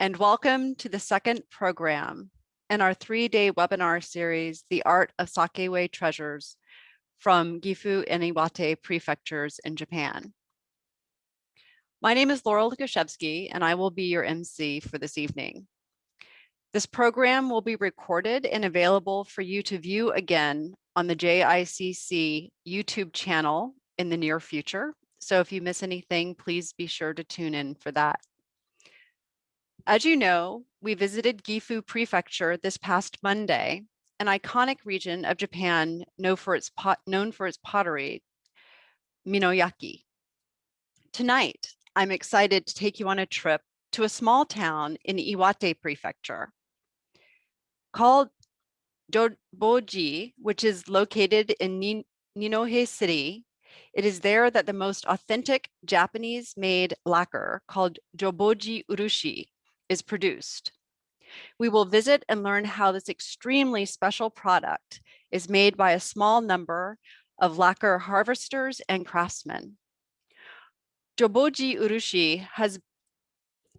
and welcome to the second program in our three-day webinar series, The Art of Sakeway Treasures from Gifu and Iwate prefectures in Japan. My name is Laurel Lukashevsky, and I will be your MC for this evening. This program will be recorded and available for you to view again on the JICC YouTube channel in the near future. So if you miss anything, please be sure to tune in for that. As you know, we visited Gifu Prefecture this past Monday, an iconic region of Japan known for its, pot, known for its pottery, Minoyaki. Tonight, I'm excited to take you on a trip to a small town in Iwate Prefecture called Joboji, which is located in Ninohe City. It is there that the most authentic Japanese made lacquer called Joboji Urushi is produced. We will visit and learn how this extremely special product is made by a small number of lacquer harvesters and craftsmen. Joboji Urushi has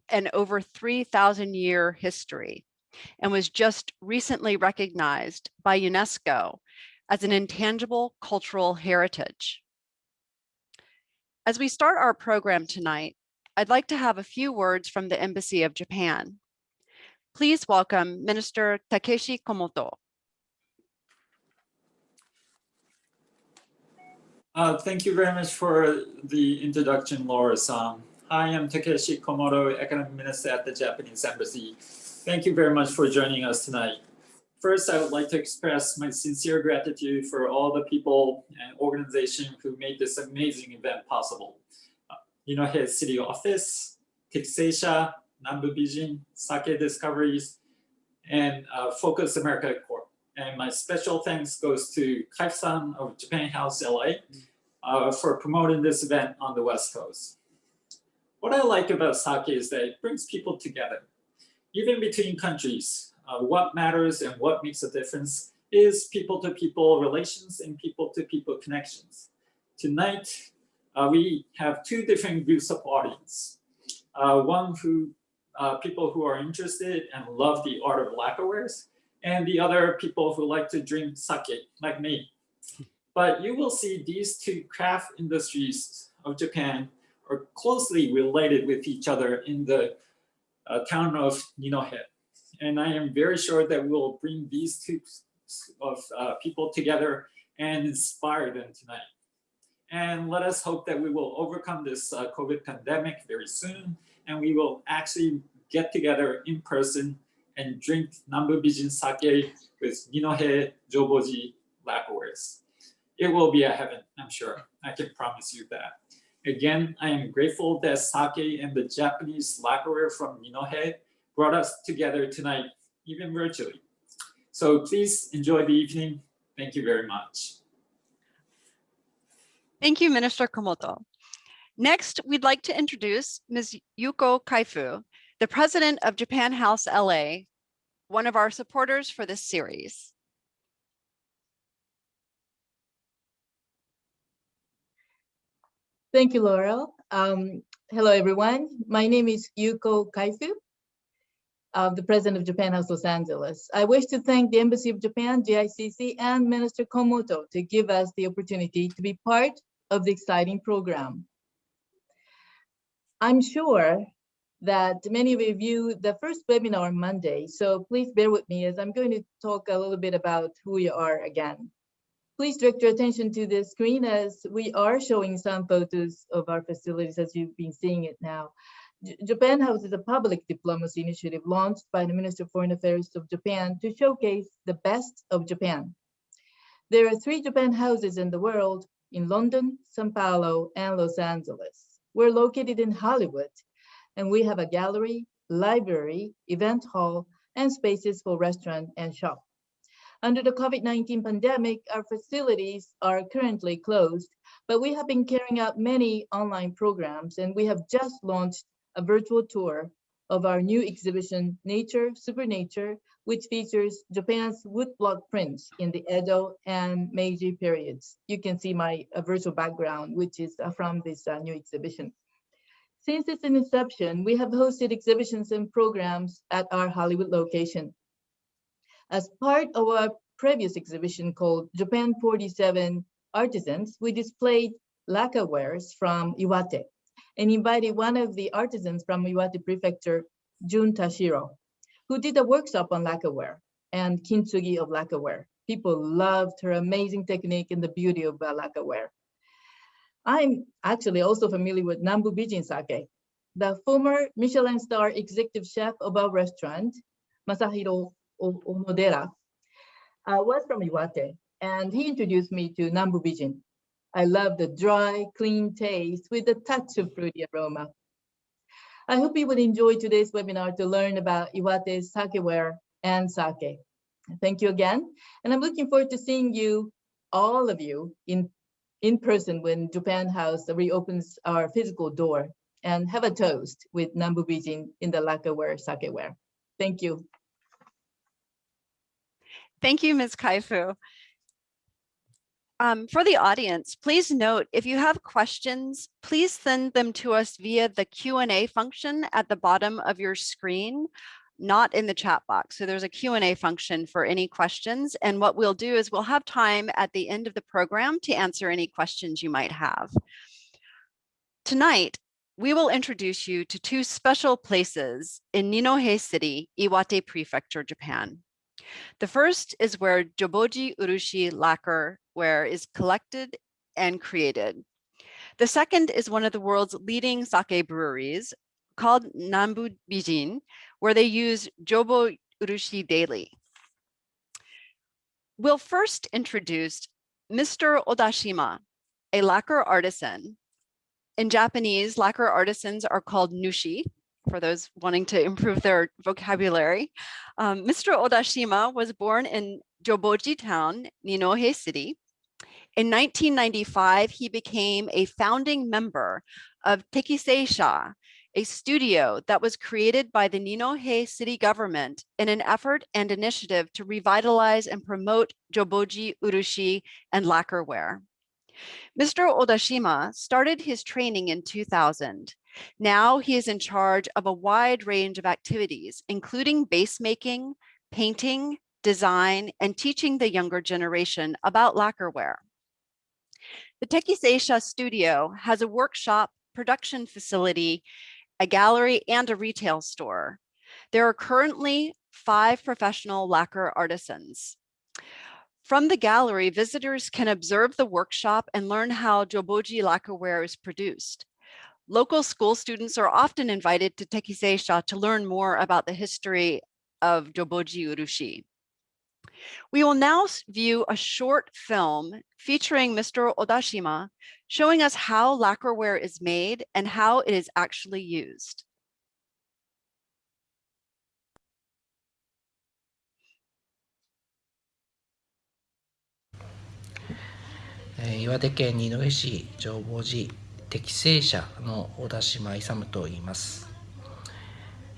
an over 3,000 year history and was just recently recognized by UNESCO as an intangible cultural heritage. As we start our program tonight, I'd like to have a few words from the Embassy of Japan. Please welcome Minister Takeshi Komoto. Uh, thank you very much for the introduction, Laura Sam. Hi, I'm Takeshi Komoto, Economic Minister at the Japanese Embassy. Thank you very much for joining us tonight. First, I would like to express my sincere gratitude for all the people and organizations who made this amazing event possible. Inohe City Office, Tixeisha, Nambu Bijin, Sake Discoveries, and uh, Focus America Corp. And my special thanks goes to Kaif-san of Japan House LA uh, for promoting this event on the West Coast. What I like about sake is that it brings people together. Even between countries, uh, what matters and what makes a difference is people-to-people -people relations and people-to-people -people connections. Tonight, we have two different groups of audience. Uh, one who uh, people who are interested and love the art of lacquerwares, and the other people who like to drink sake, like me. But you will see these two craft industries of Japan are closely related with each other in the uh, town of Ninohe. And I am very sure that we'll bring these two of uh, people together and inspire them tonight. And let us hope that we will overcome this uh, COVID pandemic very soon. And we will actually get together in person and drink Nambu Bijin sake with Ninohe Joboji lacquerwares. It will be a heaven, I'm sure. I can promise you that. Again, I am grateful that sake and the Japanese lacquerware from Ninohe brought us together tonight, even virtually. So please enjoy the evening. Thank you very much. Thank you, Minister Komoto. Next, we'd like to introduce Ms. Yuko Kaifu, the president of Japan House LA, one of our supporters for this series. Thank you, Laurel. Um, hello, everyone. My name is Yuko Kaifu, uh, the president of Japan House Los Angeles. I wish to thank the Embassy of Japan, JICC, and Minister Komoto to give us the opportunity to be part of the exciting program. I'm sure that many of you viewed the first webinar on Monday, so please bear with me as I'm going to talk a little bit about who we are again. Please direct your attention to the screen as we are showing some photos of our facilities as you've been seeing it now. Japan House is a public diplomacy initiative launched by the Minister of Foreign Affairs of Japan to showcase the best of Japan. There are three Japan houses in the world, in London, Sao Paulo, and Los Angeles. We're located in Hollywood, and we have a gallery, library, event hall, and spaces for restaurant and shop. Under the COVID-19 pandemic, our facilities are currently closed, but we have been carrying out many online programs, and we have just launched a virtual tour of our new exhibition, Nature, Supernature, which features Japan's woodblock prints in the Edo and Meiji periods. You can see my uh, virtual background, which is uh, from this uh, new exhibition. Since its inception, we have hosted exhibitions and programs at our Hollywood location. As part of our previous exhibition called Japan 47 Artisans, we displayed lacquerwares from Iwate and invited one of the artisans from Iwate Prefecture, Jun Tashiro, who did a workshop on lacquerware and kintsugi of lacquerware. People loved her amazing technique and the beauty of uh, lacquerware. I'm actually also familiar with Nambu Bijin Sake. The former Michelin star executive chef of our restaurant, Masahiro Onodera, uh, was from Iwate, and he introduced me to Nambu Bijin. I love the dry, clean taste with a touch of fruity aroma. I hope you will enjoy today's webinar to learn about Iwate's sakeware and sake. Thank you again. And I'm looking forward to seeing you, all of you, in, in person when Japan House reopens our physical door and have a toast with Nambu Bijin in the lacquerware sakeware. Thank you. Thank you, Ms. Kaifu. Um, for the audience, please note if you have questions, please send them to us via the Q&A function at the bottom of your screen, not in the chat box. So there's a Q&A function for any questions. And what we'll do is we'll have time at the end of the program to answer any questions you might have. Tonight, we will introduce you to two special places in Ninohe City, Iwate Prefecture, Japan. The first is where Joboji Urushi lacquer ware is collected and created. The second is one of the world's leading sake breweries called Nambu Bijin, where they use Jobo Urushi daily. We'll first introduce Mr. Odashima, a lacquer artisan. In Japanese, lacquer artisans are called nushi, for those wanting to improve their vocabulary. Um, Mr. Odashima was born in Joboji town, Ninohe City. In 1995, he became a founding member of Tekiseisha, a studio that was created by the Ninohe city government in an effort and initiative to revitalize and promote Joboji, Urushi, and lacquerware. Mr. Odashima started his training in 2000 now he is in charge of a wide range of activities, including base making, painting, design, and teaching the younger generation about lacquerware. The Tekiseisha studio has a workshop, production facility, a gallery, and a retail store. There are currently five professional lacquer artisans. From the gallery, visitors can observe the workshop and learn how Joboji lacquerware is produced. Local school students are often invited to Tekiseisha to learn more about the history of Joboji Urushi. We will now view a short film featuring Mr. Odashima, showing us how lacquerware is made and how it is actually used. 岩手県二戸市浄法寺 適正者の小田島勇と言います、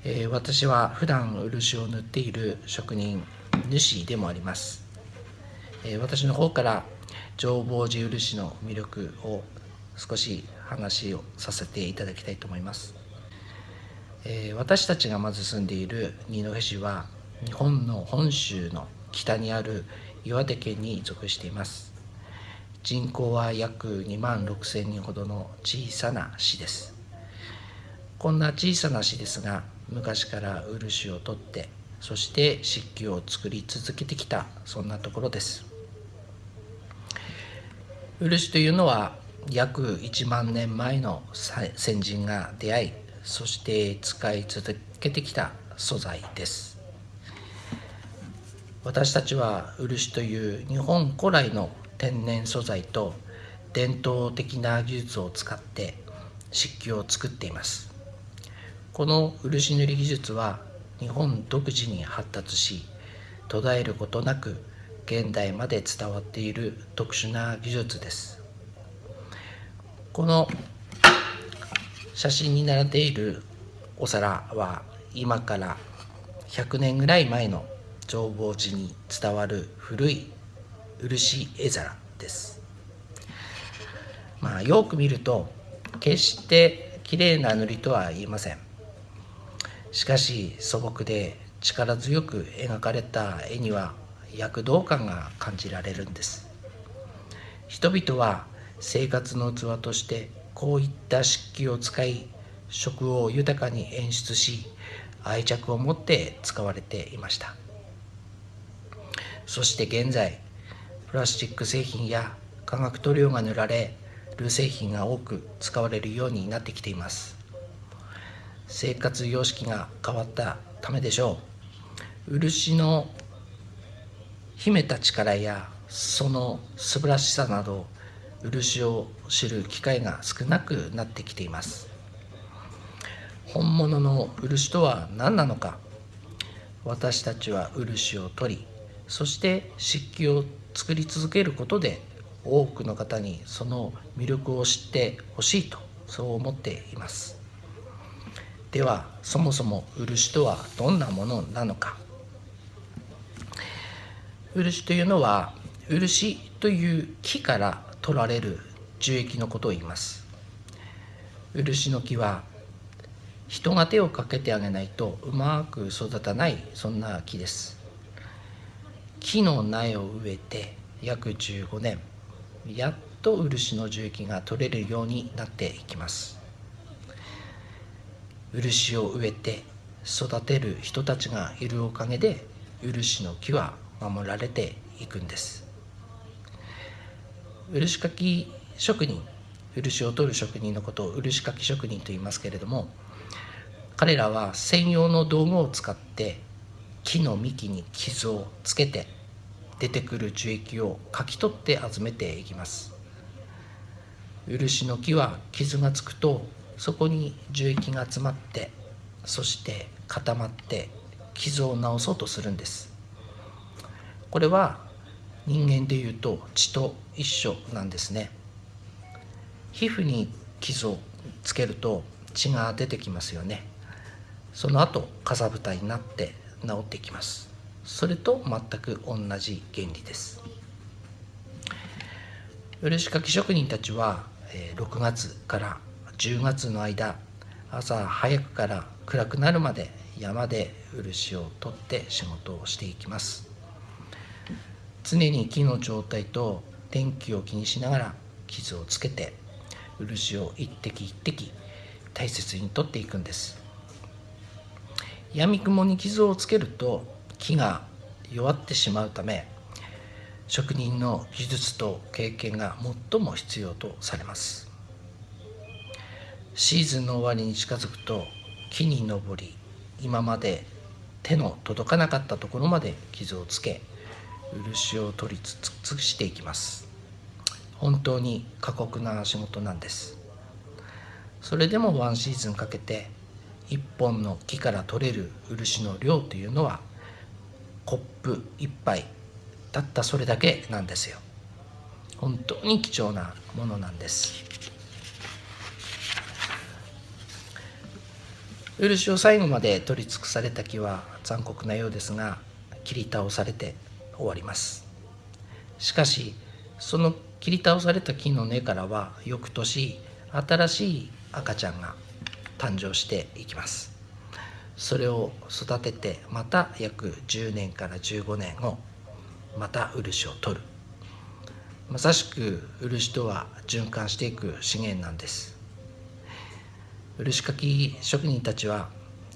えー、私は普段漆を塗っている職人主でもあります、えー、私の方から浄法寺漆の魅力を少し話をさせていただきたいと思います、えー、私たちがまず住んでいる二戸市は日本の本州の北にある岩手県に属しています。人口は約2万6千人ほどの小さな市です。こんな小さな市ですが昔から漆を取ってそして漆器を作り続けてきたそんなところです。漆というのは約1万年前の先人が出会いそして使い続けてきた素材です。私たちは漆という日本古来の天然素材と伝統的な技術を使って漆器を作っています。この漆塗り技術は日本独自に発達し途絶えることなく現代まで伝わっている特殊な技術です。この写真に並んでいるお皿は今から100年ぐらい前の浄法寺に伝わる古い漆絵皿です。まあ、よく見ると決して綺麗な塗りとは言えません。しかし素朴で力強く描かれた絵には躍動感が感じられるんです。人々は生活の器としてこういった漆器を使い食を豊かに演出し愛着を持って使われていました。そして現在プラスチック製品や化学塗料が塗られる製品が多く使われるようになってきています。生活様式が変わったためでしょう。漆の秘めた力やその素晴らしさなど漆を知る機会が少なくなってきています。本物の漆とは何なのか。私たちは漆を取りそして漆器を作り続けることで多くの方にその魅力を知ってほしいとそう思っています。ではそもそも漆とはどんなものなのか。漆というのは漆という木から取られる樹液のことを言います。漆の木は人が手をかけてあげないとうまく育たないそんな木です。木の苗を植えて約15年やっと漆の樹液が取れるようになっていきます。漆を植えて育てる人たちがいるおかげで漆の木は守られていくんです。漆かき職人漆を取る職人のことを漆かき職人と言いますけれども彼らは専用の道具を使って木の幹に傷をつけて出てくる樹液をかき取って集めていきます。漆の木は傷がつくとそこに樹液が詰まってそして固まって傷を治そうとするんです。これは人間でいうと血と一緒なんですね。皮膚に傷をつけると血が出てきますよね。その後かさぶたになって治ってきます。それと全く同じ原理です。漆かき職人たちは6月から10月の間朝早くから暗くなるまで山で漆を取って仕事をしていきます。常に木の状態と天気を気にしながら傷をつけて漆を一滴一滴大切に取っていくんです。闇雲に傷をつけると木が弱ってしまうため職人の技術と経験が最も必要とされます。シーズンの終わりに近づくと木に登り今まで手の届かなかったところまで傷をつけ漆を取り尽くしていきます。本当に過酷な仕事なんです。それでもワンシーズンかけて一本の木から取れる漆の量というのはコップ一杯たったそれだけなんですよ。本当に貴重なものなんです。漆を最後まで取り尽くされた木は残酷なようですが切り倒されて終わります。しかしその切り倒された木の根からは翌年新しい赤ちゃんが誕生していきます。それを育ててまた約10年から15年後また漆を取る。まさしく漆とは循環していく資源なんです。漆かき職人たちは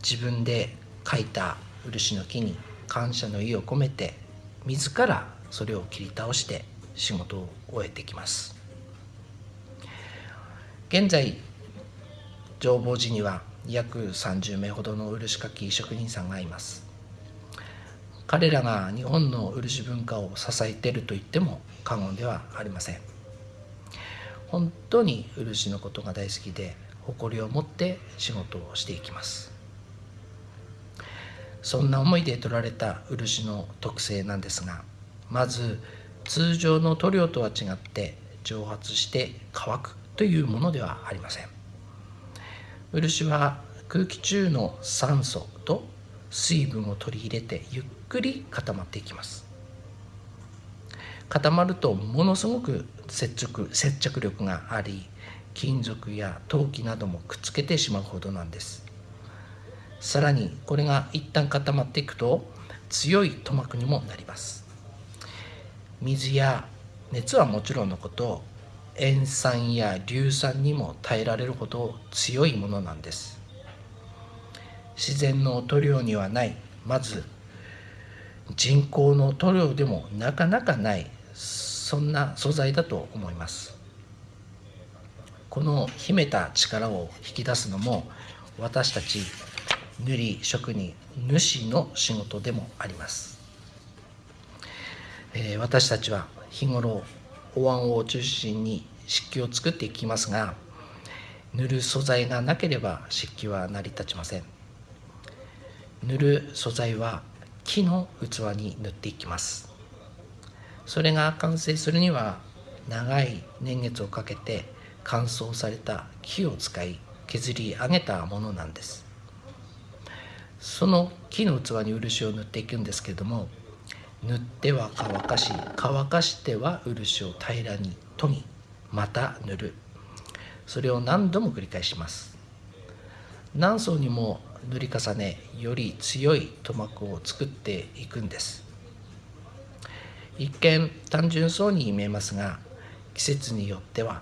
自分で描いた漆の木に感謝の意を込めて自らそれを切り倒して仕事を終えてきます。現在浄法寺には約30名ほどの漆かき職人さんがいます。彼らが日本の漆文化を支えていると言っても過言ではありません。本当に漆のことが大好きで誇りを持って仕事をしていきます。そんな思いで取られた漆の特性なんですがまず通常の塗料とは違って蒸発して乾くというものではありません。漆は空気中の酸素と水分を取り入れてゆっくり固まっていきます。固まるとものすごく接着接着力があり金属や陶器などもくっつけてしまうほどなんです。さらにこれが一旦固まっていくと強い塗膜にもなります。水や熱はもちろんのこと塩酸や硫酸にも耐えられるほど強いものなんです。自然の塗料にはない。まず人工の塗料でもなかなかない。そんな素材だと思います。この秘めた力を引き出すのも私たち塗り職人主の仕事でもあります、えー、私たちは日頃お椀を中心に漆器を作っていきますが塗る素材がなければ漆器は成り立ちません。塗る素材は木の器に塗っていきます。それが完成するには長い年月をかけて乾燥された木を使い削り上げたものなんです。その木の器に漆を塗っていくんですけれども塗っては乾かし乾かしては漆を平らに研ぎまた塗る。それを何度も繰り返します。何層にも塗り重ねより強い塗膜を作っていくんです。一見単純そうに見えますが季節によっては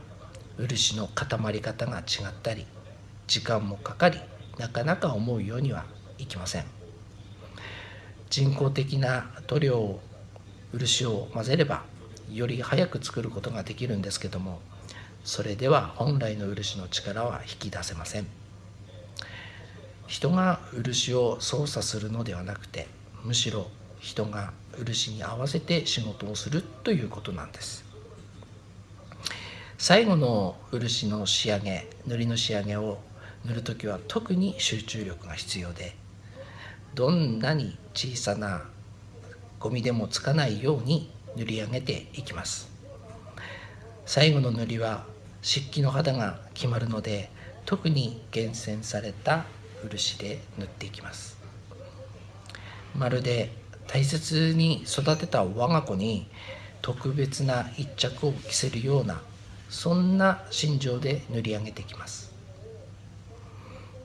漆の固まり方が違ったり時間もかかりなかなか思うようにはいきません。人工的な塗料を漆を混ぜればより早く作ることができるんですけどもそれでは本来の漆の力は引き出せません。人が漆を操作するのではなくてむしろ人が漆に合わせて仕事をするということなんです。最後の漆の仕上げ塗りの仕上げを塗る時は特に集中力が必要でどんなに小さなゴミでもつかないように塗り上げていきます。最後の塗りは漆器の肌が決まるので特に厳選された漆で塗っていきます。まるで大切に育てた我が子に特別な一着を着せるようなそんな心情で塗り上げていきます。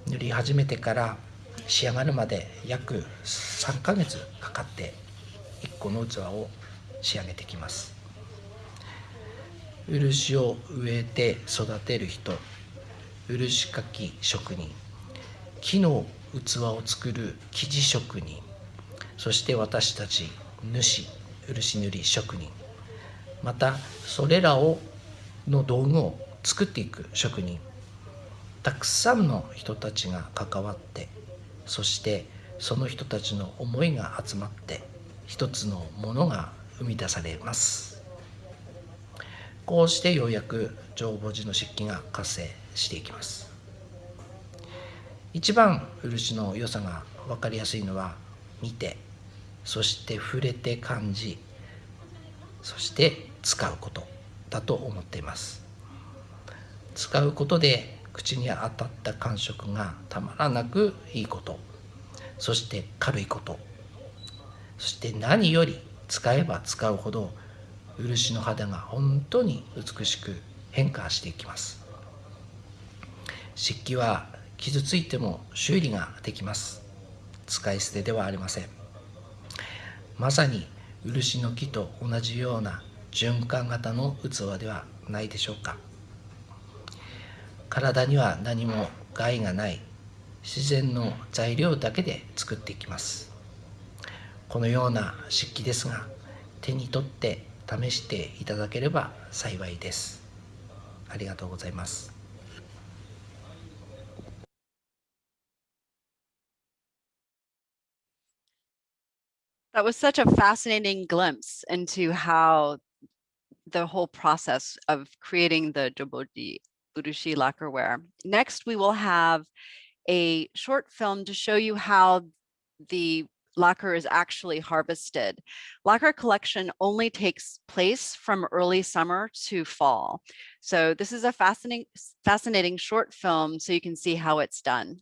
塗り始めてから仕上がるまで約3ヶ月かかって1個の器を仕上げてきます。漆を植えて育てる人漆かき職人木の器を作る生地職人そして私たち主漆塗り職人またそれらをの道具を作っていく職人たくさんの人たちが関わってそしてその人たちの思いが集まって一つのものが生み出されます。こうしてようやく浄法寺の漆器が活性していきます。一番漆の良さが分かりやすいのは見てそして触れて感じそして使うことだと思っています。使うことで口に当たった感触がたまらなくいいこと。そして軽いこと。そして何より使えば使うほど漆の肌が本当に美しく変化していきます。漆器は傷ついても修理ができます。使い捨てではありません。まさに漆の木と同じような循環型の器ではないでしょうか。体には何も害がない自然の材料だけで作っていきますこのような漆器ですが手に取って試していただければ幸いですありがとうございます That was such a fascinating glimpse into how the whole process of creating the Joboji Lacquerware. Next, we will have a short film to show you how the lacquer is actually harvested. Lacquer collection only takes place from early summer to fall. So this is a fascinating, fascinating short film so you can see how it's done.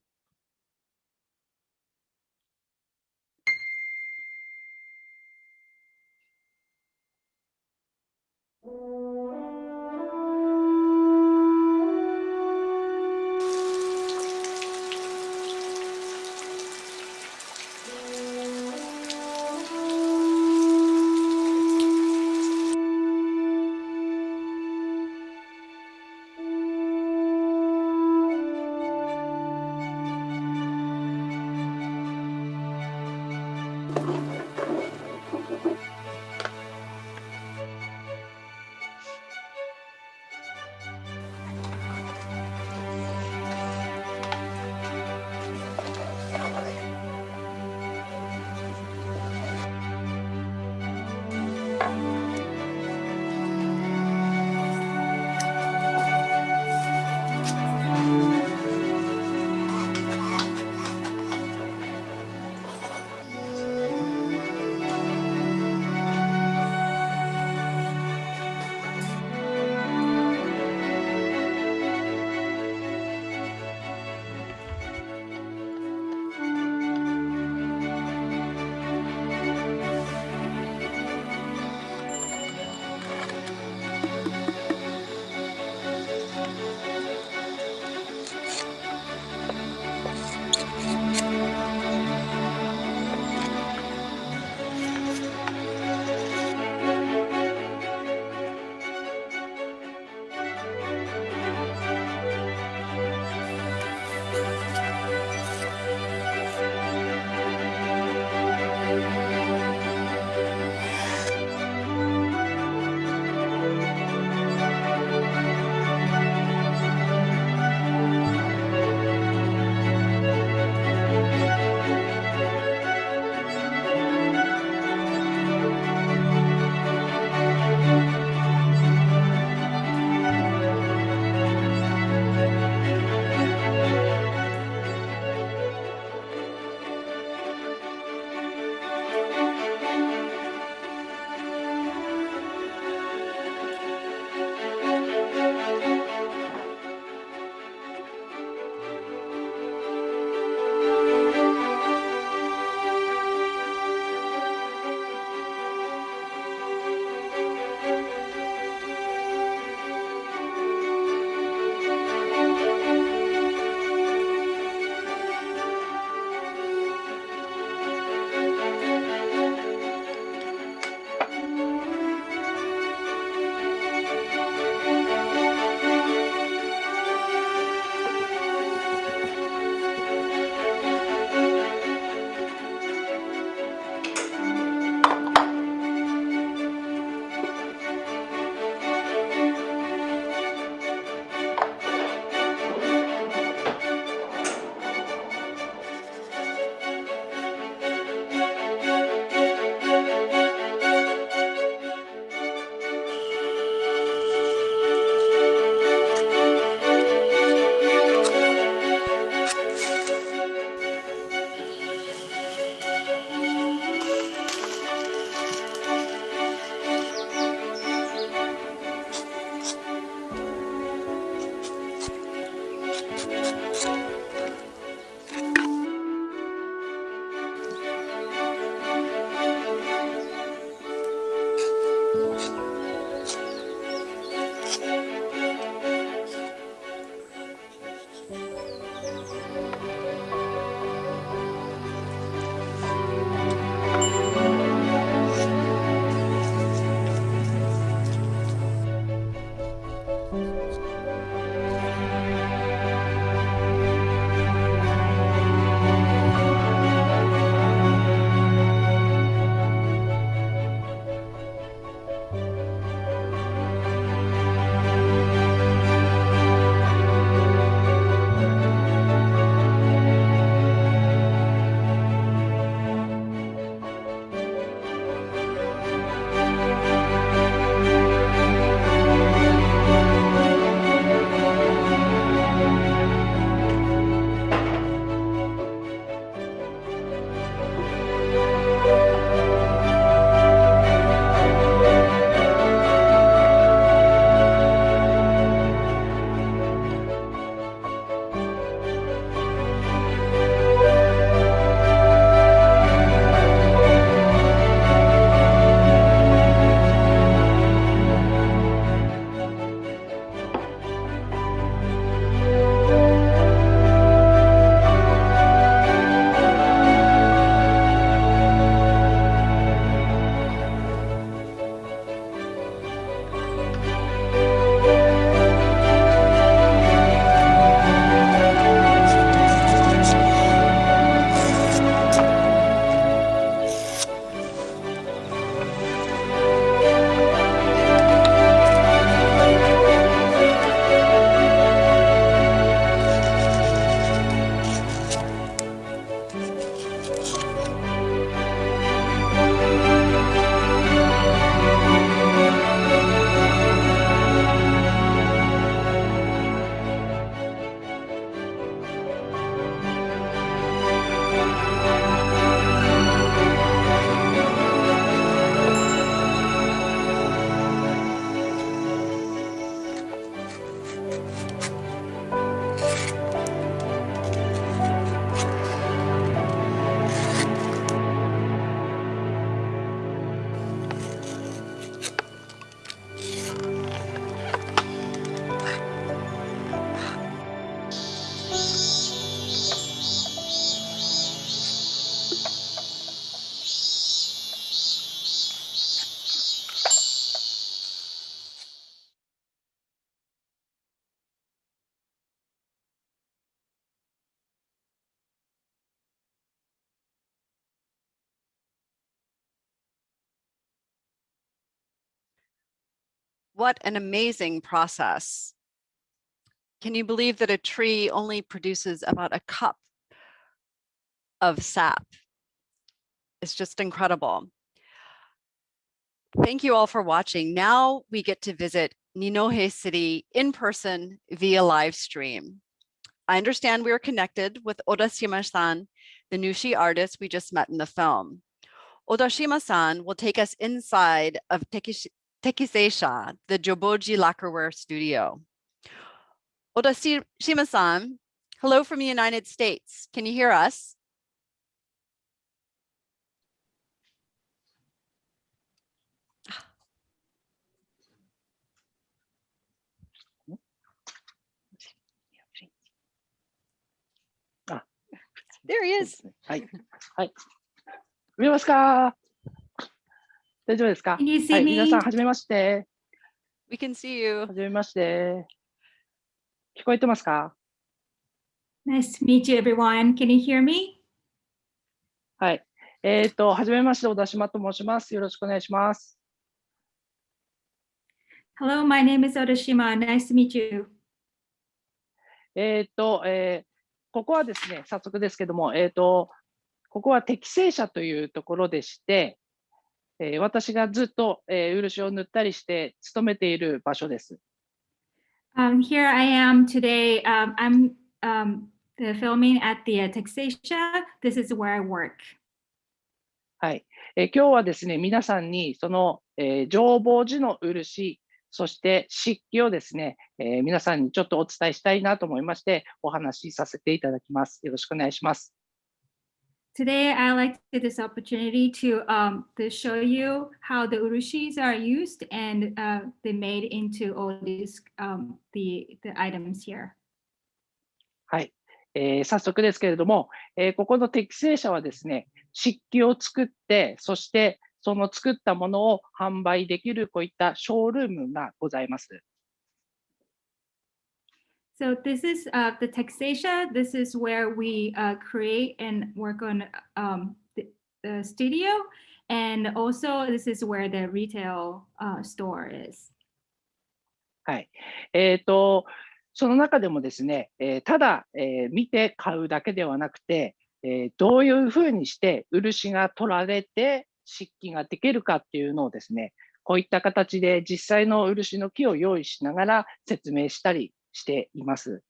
What an amazing process. Can you believe that a tree only produces about a cup of sap? It's just incredible. Thank you all for watching. Now we get to visit Ninohe City in person via live stream. I understand we are connected with Odashima-san, the Nushi artist we just met in the film. Odashima-san will take us inside of Tekish- Tekiseisha, the Joboji lacquerware studio. Odashima-san, hello from the United States. Can you hear us? There he is. はい。はい。見えますか 大丈夫ですか？Can you は see い。皆さん?はじめまして。We can see you. はじめまして。聞こえてますか？Nice to meet you, everyone. Can you hear me? はい。えっ、と、はじめまして、小田島と申します。よろしくお願いします。Hello, my name is Odashima. Nice to meet you. えっ、と、えーここはですね、早速ですけども、えっ、と、ここは適正者というところでして、えー私がずっと、えー漆を塗ったりして勤めている場所です。Um, here I am today. Um, I'm um, filming at the uh, Texasia. This is where I work. はい、えー今日はですね、皆さんにその、えー浄法寺の漆、そして漆器をですね、えー皆さんにちょっとお伝えしたいなと思いまして、お話しさせていただきます。よろしくお願いします。Today, I like to take this opportunity to um, to show you how the urushis are used and uh, they made into all these um, the the items here. はい、えー早速ですけれども、えーここの適正者はですね、漆器を作って、そしてその作ったものを販売できるこういったショールームがございます。So this is uh, the Texasia. This is where we uh, create and work on um, the, the studio. And also this is where the retail uh, store is. はい。えっ、と、その中でもですね、えーただ、えー見て買うだけではなくて、えーどういうふうにして漆が取られて漆器ができるかっていうのをですね、こういった形で実際の漆の木を用意しながら説明したりしています。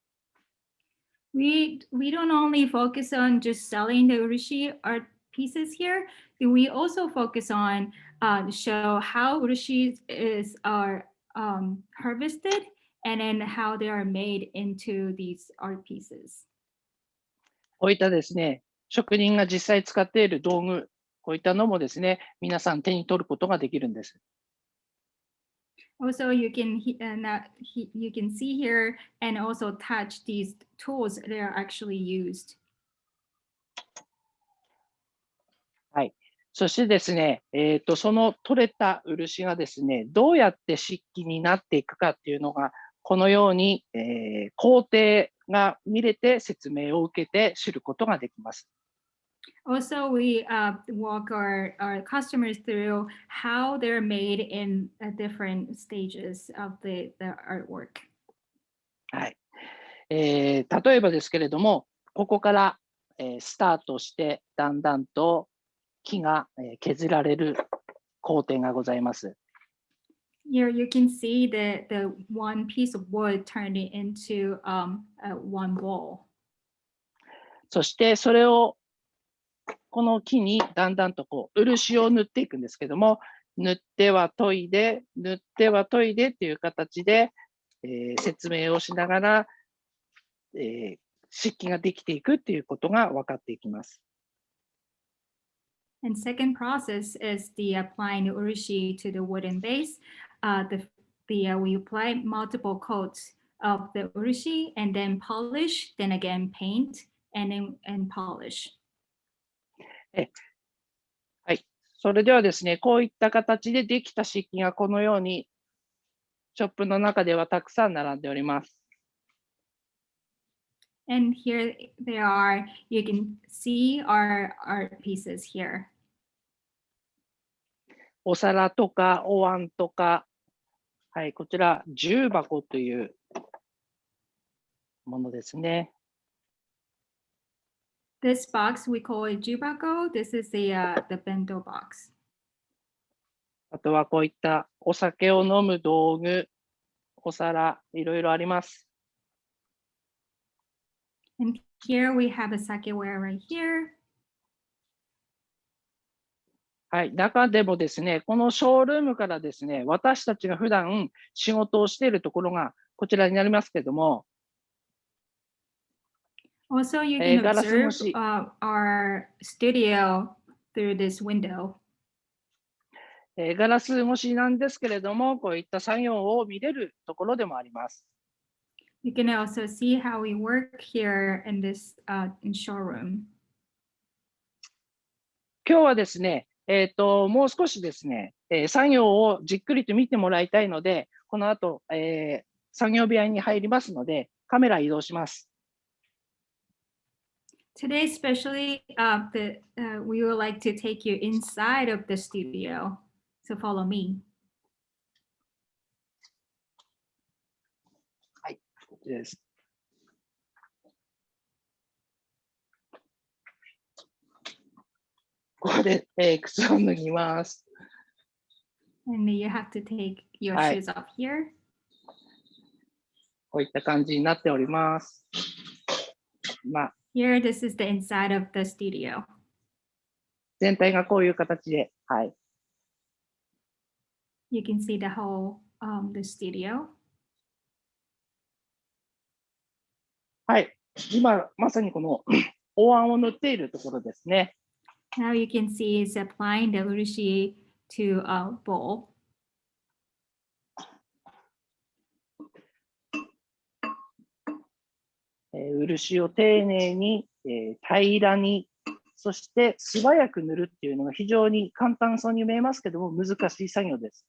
We, we don't only focus on just selling the urushi art pieces here. We also focus on uh, show how urushi is are um, harvested and then how they are made into these art pieces. こういったですね、職人が実際使っている道具、こういったのもですね、皆さん手に取ることができるんです。also you can you can see here and also touch these tools that are actually used. はいそしてですねえっ、とその取れた漆がですねどうやって漆器になっていくかっていうのがこのように、えー、工程が見れて説明を受けて知ることができます。Also, we uh, walk our, our customers through how they're made in uh, different stages of the, the artwork. はいえー例えばですけれども、ここから、えースタートして、だんだんと木が、えー削られる工程がございます。 Here you can see the, the one piece of wood turned into um, uh, one bowl. そしてそれを この木にだんだんとこう漆を塗っていくんですけども塗っては研いで塗っては研いでっていう形で、えー説明をしながら、えー漆器ができていくっていうことが分かっていきます。And second process is the applying the urushi to the wooden base. Uh, the the uh, we apply multiple coats of the urushi and then polish, then again paint and then and polish. それではですね、こういった形でできた漆器がこのようにショップの中ではたくさん並んでおります。And here they are. You can see our art pieces here. お皿とかお椀とか、はい、こちら、重箱というものですね。This box we call it jubako. This is the uh, the bento box. あとはこういったお酒を飲む道具、お皿、いろいろあります。And here we have a sakeware right here. はい、中でもですね、このショールームからですね、私たちが普段仕事をしているところがこちらになりますけども、Also, you えー can observe uh, our studio through this window. えーガラス越しなんですけれども、こういった作業を見れるところでもあります。You can also see how we work here in this uh, in showroom. 今日はですね、えっ、と、もう少しですね、えー作業をじっくりと見てもらいたいので、この後、えー作業部屋に入りますので、カメラ移動します。Today, especially, uh, the, uh, we would like to take you inside of the studio. So follow me. こちらです。ここで、えー靴を脱ぎます。 And you have to take your Hi. shoes off here. こういった感じになっております。まあ、 Here, this is the inside of the studio. 全体がこういう形で、はい。 You can see the whole um, the studio. はい。今、まさにこのお椀を塗っているところですね。 Now you can see it's applying the urushi to a bowl. 漆を丁寧に、えー平らに、そして素早く塗るっていうのが非常に簡単そうに見えますけども、難しい作業です。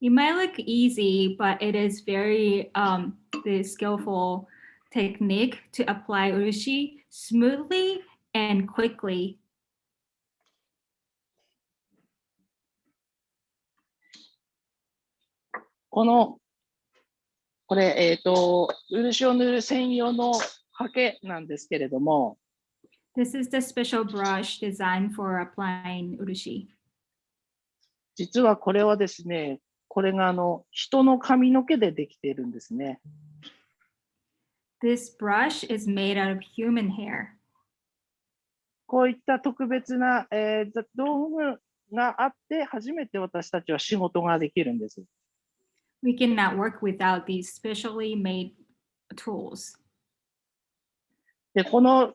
It might look easy, but it is very um, the skillful technique to apply urushi smoothly and quickly. この、これ、えっ、と、漆を塗る専用のハケなんですけれども、This is the special brush designed for applying urushi. 実はこれはですね、これがあの人の髪の毛でできているんですね。This brush is made out of human hair. こういった特別な、えー道具があって、初めて私たちは仕事ができるんです。We cannot work without these specially made tools. で、この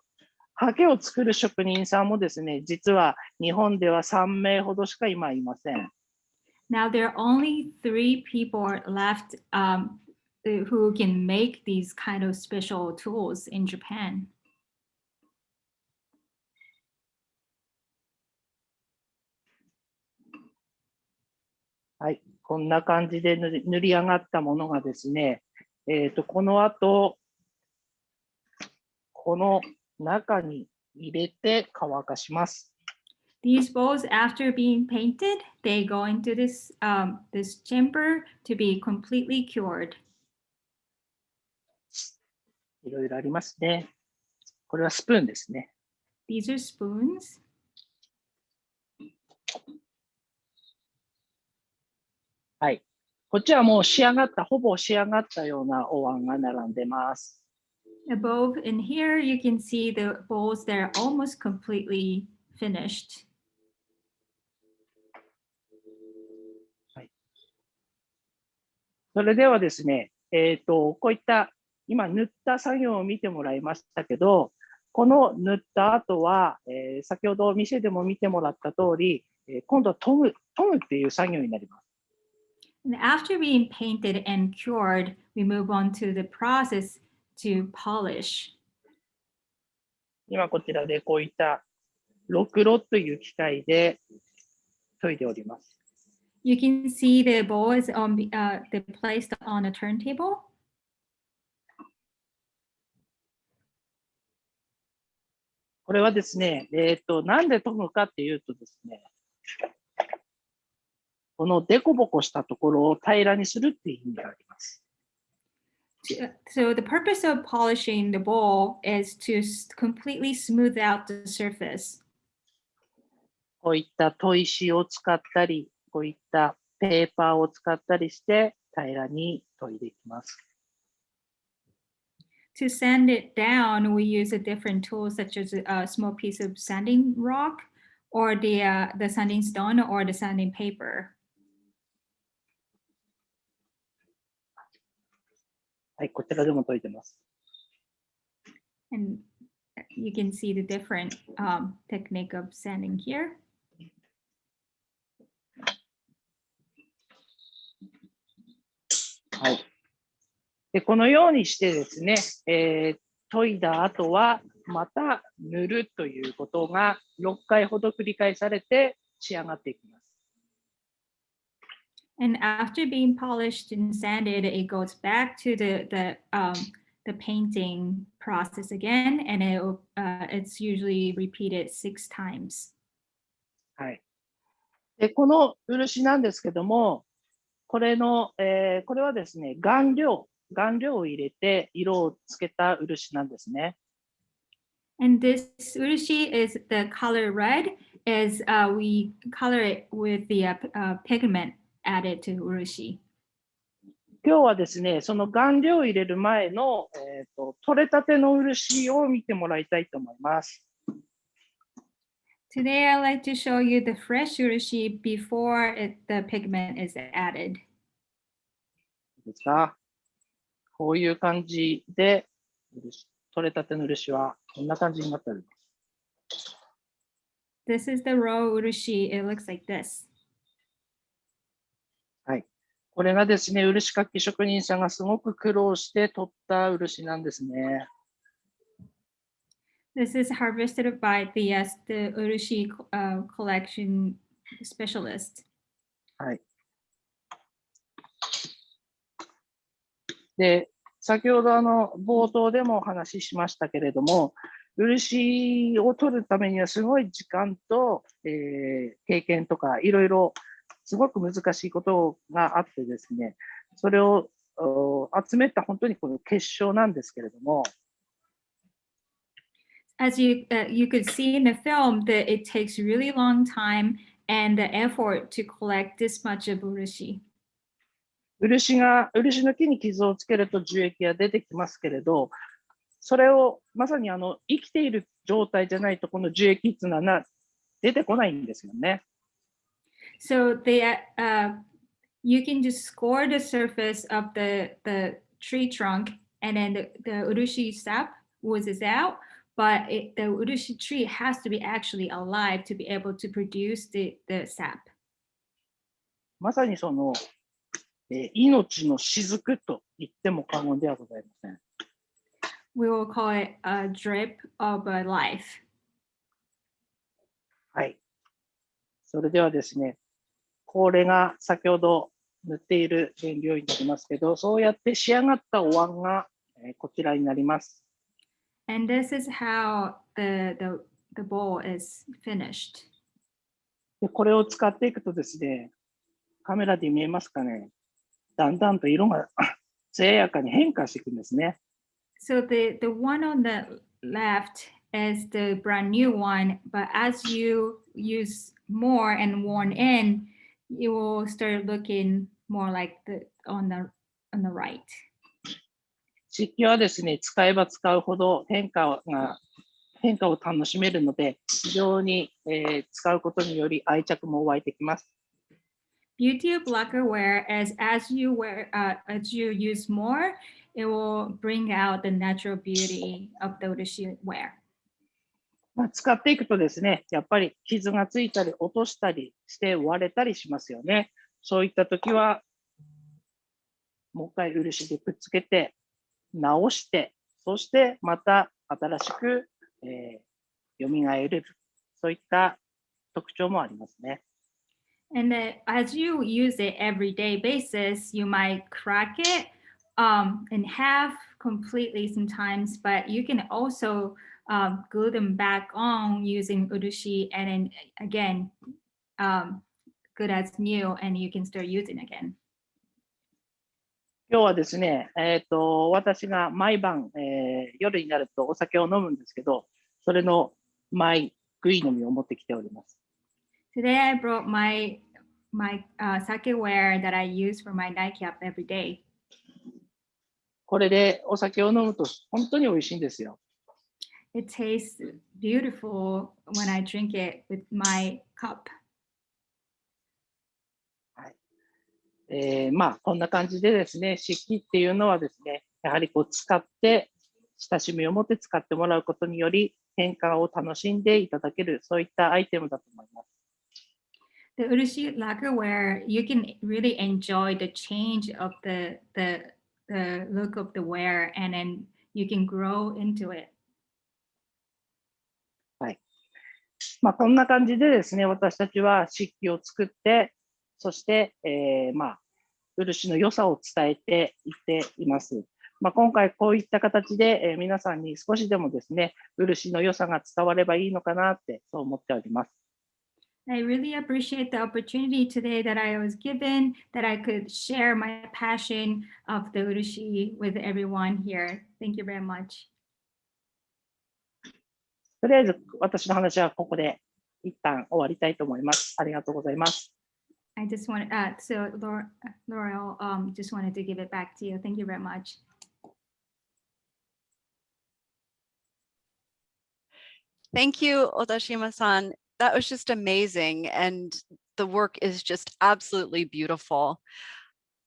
ハケを作る職人さんもですね、実は日本では3名ほどしか今いません。 Now there are only three people left um, uh, who can make these kind of special tools in Japan. はい、 こんな感じで塗り塗り上がったものがですね、えっ、と、この後、この中に入れて乾かします。These bowls, after being painted, they go into this um, this chamber to be completely cured. いろいろありますね。これはスプーンですね。These are spoons. はい。こっちはもう仕上がった、ほぼ仕上がったようなお椀が並んでます。Above in here, you can see the bowls that are almost completely finished. それではですね、えっ、と、こういった今塗った作業を見てもらいましたけど、この塗った後は、えー先ほど店でも見てもらった通り、えー今度は研ぐ、研ぐっていう作業になります。And after being painted and cured, we move on to the process to polish. 今こちらでこういったろくろという機械で研いでおります。 You can see the bowl is on the, uh, the placed on a turntable. これはですね、えっ、と、なんで研ぐかっていうとですね、 このデコボコしたところを平らにするっていう意味があります。So the purpose of polishing the bowl is to completely smooth out the surface. こういった砥石を使ったり、こういったペーパーを使ったりして平らに研いでいきます。To sand it down, we use a different tool such as a a small piece of sanding rock or the, uh, the sanding stone or the sanding paper. はい、こちらでも研いでます。And you can see the different um, technique of sanding here. はい。で、このようにしてですね、えー研いだ後は、また塗るということが6回ほど繰り返されて仕上がっていきます。And after being polished and sanded, it goes back to the the um, the painting process again, and it uh, it's usually repeated six times. はい。で、この漆なんですけども、これの、えーこれはですね、顔料、顔料を入れて色をつけた漆なんですね。 And this urushi is the color red, as uh, we color it with the uh, p- uh, pigment Added to urushi. 今日はですね、その顔料を入れる前の、えーと取れたての漆を見てもらいたいと思います。Today, I'd like to show you the fresh urushi before it, the pigment is added. ですかこういう感じで、漆取れたての漆はこんな感じになっております。This is the raw urushi. It looks like this. これがですね、漆かき職人さんがすごく苦労して取った漆なんですね。This is harvested by the, yes, the urushi uh, collection specialist. はい。で、先ほどあの冒頭でもお話ししましたけれども、漆を取るためにはすごい時間と、えー経験とかいろいろすごく難しいことがあってですね、それをお集めた本当にこの結晶なんですけれども、As you uh, you could see in the film, that it takes really long time and the effort to collect this much of urushi. 漆が、漆の木に傷をつけると樹液が出てきますけれど、それをまさにあの生きている状態じゃないと、この樹液っていうのはな出てこないんですよね。So the uh, uh, you can just score the surface of the the tree trunk, and then the, the urushi sap oozes out. But it, the urushi tree has to be actually alive to be able to produce the the sap. まさにその、えー命の雫と言っても過言ではございません。 We will call it a drip of a life. はい。それではですね、 これが先ほど塗っている原料になりますけど、そうやって仕上がったお椀が、えーこちらになります。And this is how the the the bowl is finished. でこれを使っていくとですね、カメラで見えますかね、だんだんと色が艶やかに変化していくんですね。So the the one on the left is the brand new one, but as you use more and worn in, you will start looking more like the on the on the right. 漆器はですね、使えば使うほど変化が、変化を楽しめるので、非常に、えー使うことにより愛着も湧いてきます。Beauty of lacquerware is as you wear uh, as you use more, it will bring out the natural beauty of the urushi ware. まあ、使っていくとですね、やっぱり傷がついたり落としたりして割れたりしますよね。そういった時は、もう一回漆でくっつけて、直して、そしてまた新しく、えー、蘇る。そういった特徴もありますね。And as you use it everyday basis, you might crack it um, in half completely sometimes, but you can also um, glue them back on using urushi and then again um, good as new and you can start using again. 今日はですね、えっ、と、私が毎晩、えー夜になるとお酒を飲むんですけど、それのマイグイ飲みを持ってきております。Today I brought my my uh, sakeware that I use for my nightcap every day. これでお酒を飲むと本当に美味しいんですよ。It tastes beautiful when I drink it with my cup. えーまあ、こんな感じでですね、漆器っていうのはですね、やはりこう使って、親しみを持って使ってもらうことにより、変化を楽しんでいただける、そういったアイテムだと思います。The Urushi lacquerware, you can really enjoy the change of the the the look of the wear, and then you can grow into it. まあ、こんな感じでですね、私たちは漆器を作って、そして、えーまあ、漆の良さを伝えていっています。まあ、今回こういった形で、えー皆さんに少しでもですね、漆の良さが伝わればいいのかなって、そう思っております。I really appreciate the opportunity today that I was given, that I could share my passion of the Urushi with everyone here. Thank you very much. とりあえず私の話はここで一旦終わりたいと思います。ありがとうございます。 I just want, uh, so Laura, Laurel, um, just wanted to give it back to you. Thank you very much. Thank you, Odashima-san. That was just amazing. And the work is just absolutely beautiful.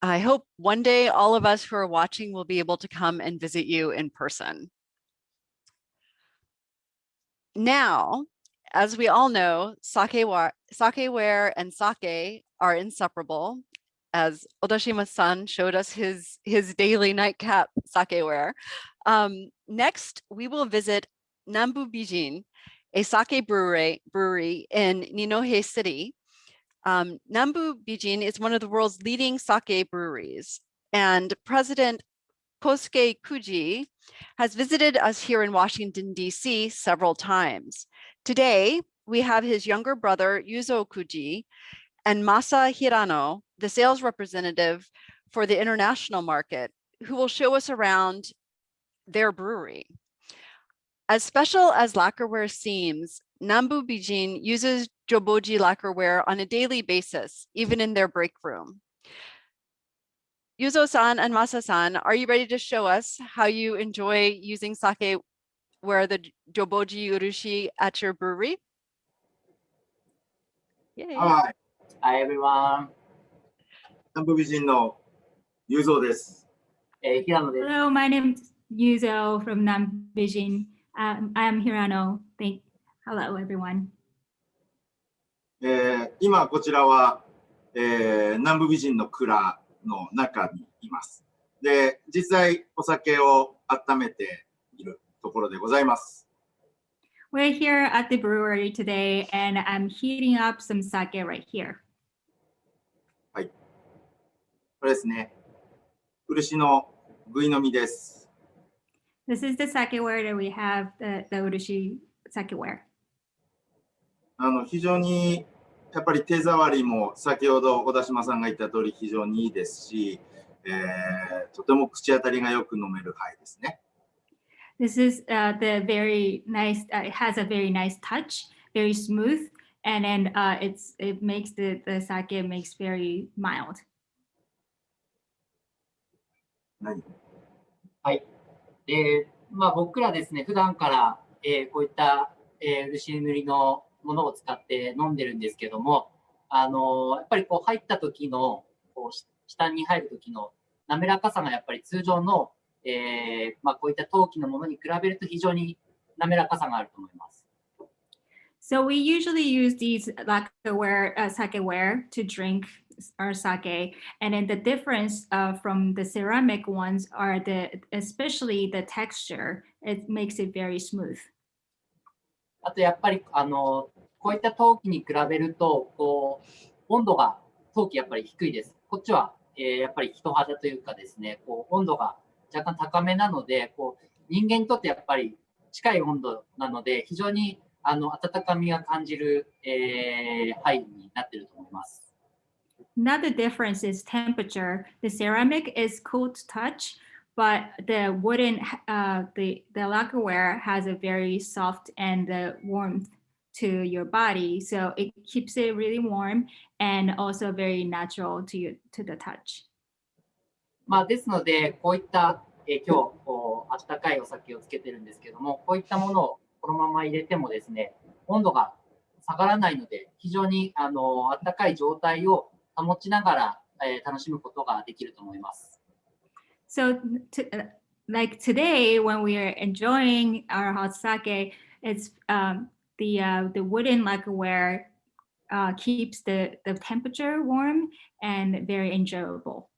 I hope one day all of us who are watching will be able to come and visit you in person. Now, as we all know, sake wa- sakeware and sake are inseparable. As Odashima-san showed us his, his daily nightcap sakeware. Um, next, we will visit Nambu Bijin, a sake brewery, brewery in Ninohe City. Um, Nambu Bijin is one of the world's leading sake breweries, and President Kosuke Kuji has visited us here in Washington, D.C. several times. Today, we have his younger brother, Yuzo Kuji, and Masa Hirano, the sales representative for the international market, who will show us around their brewery. As special as lacquerware seems, Nambu Bijin uses Joboji lacquerware on a daily basis, even in their break room. Yuzo-san and Masa-san, are you ready to show us how you enjoy using sake where the Joboji Urushi at your brewery? Yay. All right. Hi, everyone. Nambu no Yuzo desu. Hello, my name is Yuzo from Nambijin. Um, I am Hirano. Thank. Hello, everyone. えー、今こちらは、えー、南部美人の蔵の中にいます。で、実際お酒を温めているところでございます。We're here at the brewery today, and I'm heating up some sake right here. これですね、漆のぐい飲みです。This is the sakeware that we have, the, the Urushi sakeware. あの非常にやっぱり手触りも先ほど小田島さんが言った通り非常にいいですし、えーとても口当たりがよく飲める灰ですね。This is uh, the very nice, uh, it has a very nice touch, very smooth, and then uh, it's it makes the, the sake makes very mild. 何で、まあ僕らですね、普段から、えーこういった、えー漆塗りのものを使って飲んでるんですけども、あのーやっぱりこう入った時の、こうし下に入る時の滑らかさがやっぱり通常の、えーまあこういった陶器のものに比べると非常に滑らかさがあると思います。So we usually use these lacquerware, uh, sakeware to drink our sake, and then the difference uh, from the ceramic ones are the, especially the texture. It makes it very smooth. あとやっぱり、あのこういった陶器に比べると、こう、温度が陶器やっぱり低いです。こっちは、えーやっぱり人肌というかですね、こう温度が若干高めなので、こう人間にとってやっぱり近い温度なので、非常にあの温かみが感じる、えー、範囲になっていると思います。another difference is temperature. The ceramic is cool to touch, but the wooden, uh, the, the lacquerware has a very soft and uh, warmth to your body. So it keeps it really warm and also very natural to you, to the touch. まあ、ですので、こういった、えー今日こう、あったかいお酒をつけてるんですけども、こういったものをこのまま入れてもですね、温度が下がらないので、非常にあのあったかい状態を保ちながら、えー楽しむことができると思います。 So to, uh, like today, when we are enjoying our hot sake, it's um, the uh, the wooden lacquerware uh, keeps the, the temperature warm and very enjoyable.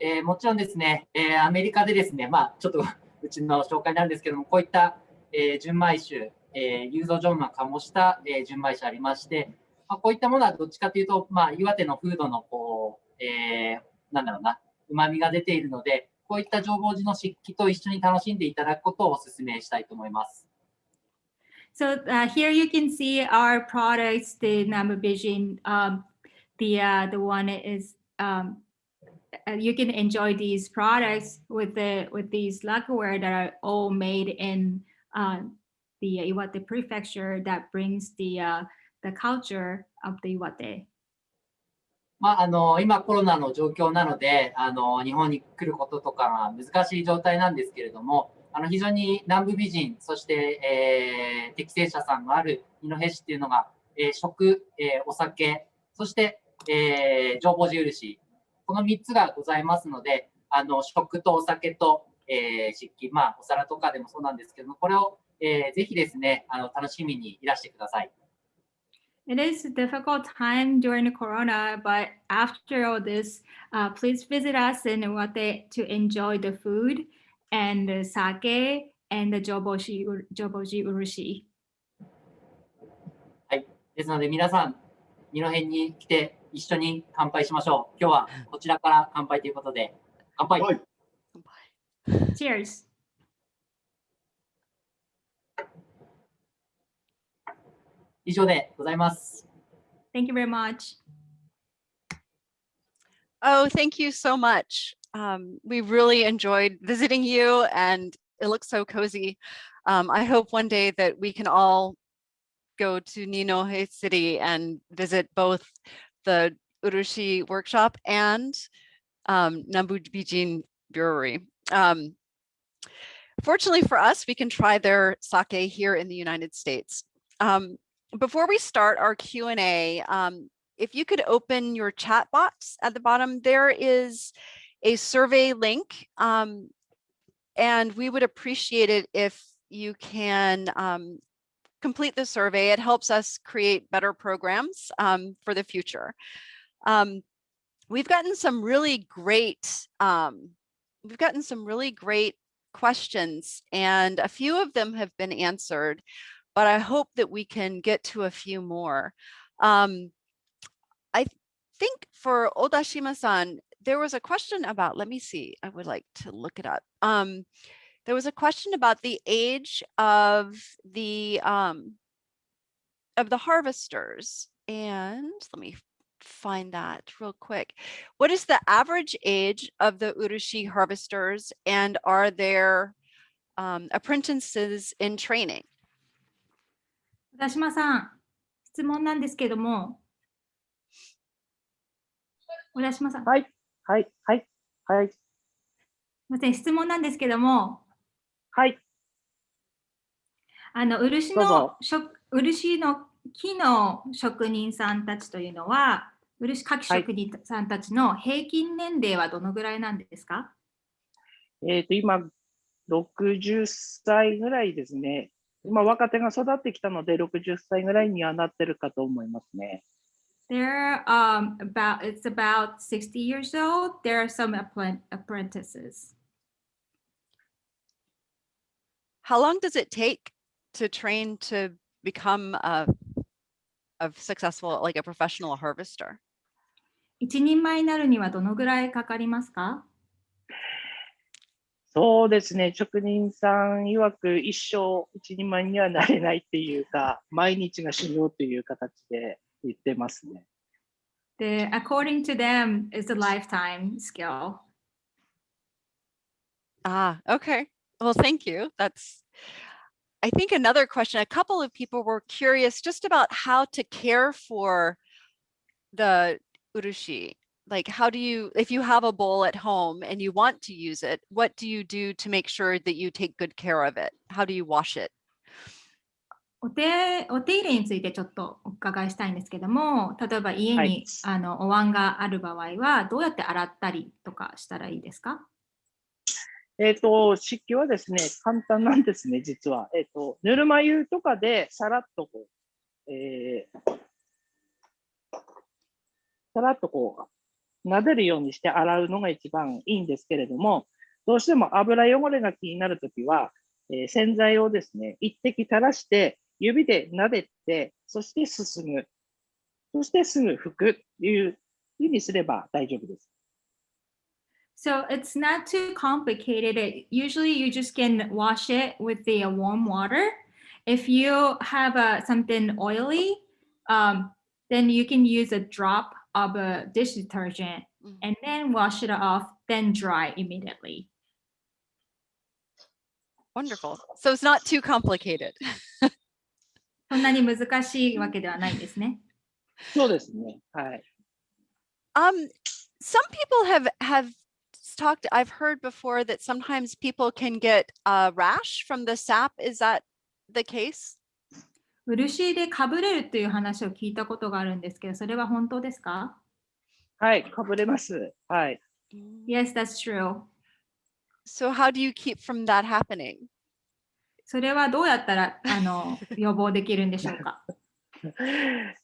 えーもちろんですね、えーアメリカでですね、まあ、ちょっとうちの紹介なんですけども、こういった、えー純米酒、えー、ユーゾジョンが醸した、えー純米酒ありまして、まあ、こういったものはどっちかというと、まあ、岩手の風土のこう、えーなんだろうな、旨味が出ているので、こういった浄法寺の漆器と一緒に楽しんでいただくことをお勧めしたいと思います。So uh, here you can see our products, the number vision. Um, the uh, the one is um, uh, you can enjoy these products with the with these lacquerware that are all made in uh, the Iwate prefecture that brings the uh, the culture of the Iwate. まあ、あの今コロナの状況なのであの日本に来ることとかが難しい状態なんですけれども あの非常に南部美人そして、えー適正者さんのある二戸市っていうのが、えー食、えーお酒そして、えー、情報印この3つがございますのであの食とお酒と、えー漆器、まあ、お皿とかでもそうなんですけどもこれを、えーぜひですねあの楽しみにいらしてください。It is a difficult time during the corona, but after all this, uh, please visit us in Iwate to enjoy the food and the sake and the joboshi, joboji urushi. ですので皆さん、二戸に来て一緒に乾杯しましょう。今日はこちらから乾杯ということで、乾杯。はい。Cheers. 以上でございます。Thank you very much. Oh, thank you so much. Um, we really enjoyed visiting you and it looks so cozy. Um, I hope one day that we can all go to Ninohe City and visit both the Urushi workshop and um, Nambu Brewery. Um, fortunately for us, we can try their sake here in the United States. Um, before we start our Q&A, um, if you could open your chat box at the bottom, there is a survey link. Um, and we would appreciate it if you can um, complete the survey. It helps us create better programs um, for the future. Um, we've gotten some really great, um, we've gotten some really great questions and a few of them have been answered, but I hope that we can get to a few more. Um, think for Odashima-san, there was a question about, let me see, I would like to look it up. Um, there was a question about the age of the um, of the harvesters. And let me find that real quick. What is the average age of the Urushi harvesters and are there um, apprentices in training? 小田島さん、質問なんですけども。 小田島さん、す。はい、はい、はい、はい、みません、質問なんですけども、はい、あの漆の漆の木の職人さんたちというのは、漆かき職人さんたちの平均年齢はどのぐらいなんですか、えっ、と、今、60歳ぐらいですね。今、若手が育ってきたので、60歳ぐらいにはなってるかと思いますね。They're um, about, it's about 60 years old. There are some appren- apprentices. How long does it take to train to become a, a successful, like a professional harvester? 一人前になるにはどのぐらいかかりますかそうですね、職人さん曰く一生一人前にはなれないっていうか、毎日が修行という形で 言ってますね。 The according to them is a lifetime skill. Ah, okay. Well, thank you. That's, I think another question, a couple of people were curious just about how to care for the urushi. Like, how do you, if you have a bowl at home and you want to use it, what do you do to make sure that you take good care of it? How do you wash it? お手お手入れについてちょっとお伺いしたいんですけども、例えば家に、はいあのお椀がある場合はどうやって洗ったりとかしたらいいですか？えっ、と、湿気はですね、簡単なんですね、実は。えっ、と、ぬるま湯とかでさらっとこう、えーさらっとこう、撫でるようにして洗うのが一番いいんですけれども、どうしても油汚れが気になるときは、えー洗剤をですね、一滴垂らして、指で撫でて、そしてすすぐ、そしてすぐ拭くというふうにすれば大丈夫です。 So it's not too complicated. It, usually you just can wash it with the uh, warm water. If you have uh, something oily, um, then you can use a drop of a dish detergent Mhm. and then wash it off, then dry immediately. Wonderful. So it's not too complicated. そんなに難しいわけではないんですね。そうですね。はい。 Um, some people have have talked. I've heard before that sometimes people can get a rash from the sap. Is that the case? 漆でかぶれるという話を聞いたことがあるんですけど、それは本当ですかはい、かぶれます。はい。 ?Yes, that's true. So how do you keep from that happening? それはどうやったらあの 予防できるんでしょうか？